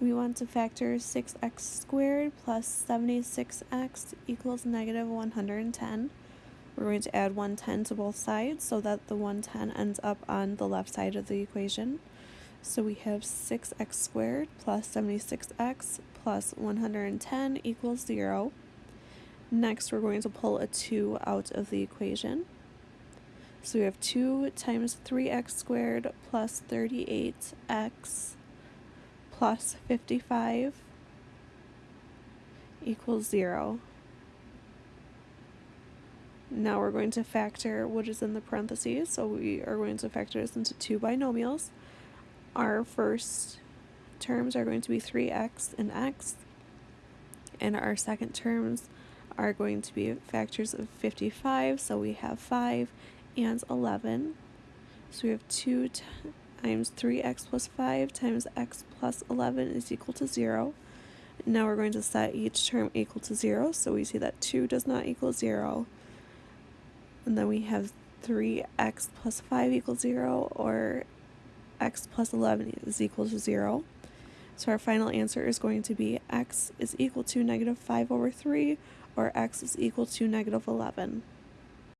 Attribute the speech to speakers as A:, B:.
A: we want to factor 6x squared plus 76x equals negative 110. We're going to add 110 to both sides so that the 110 ends up on the left side of the equation. So we have 6x squared plus 76x plus 110 equals 0. Next, we're going to pull a 2 out of the equation. So we have 2 times 3x squared plus 38x plus 55 equals 0. Now we're going to factor what is in the parentheses. So we are going to factor this into two binomials. Our first terms are going to be 3x and x. And our second terms are going to be factors of 55. So we have 5 and 11. So we have 2 times 3x plus 5 times x plus 11 is equal to 0. Now we're going to set each term equal to 0, so we see that 2 does not equal 0. And then we have 3x plus 5 equals 0, or x plus 11 is equal to 0. So our final answer is going to be x is equal to negative 5 over 3, or x is equal to negative 11.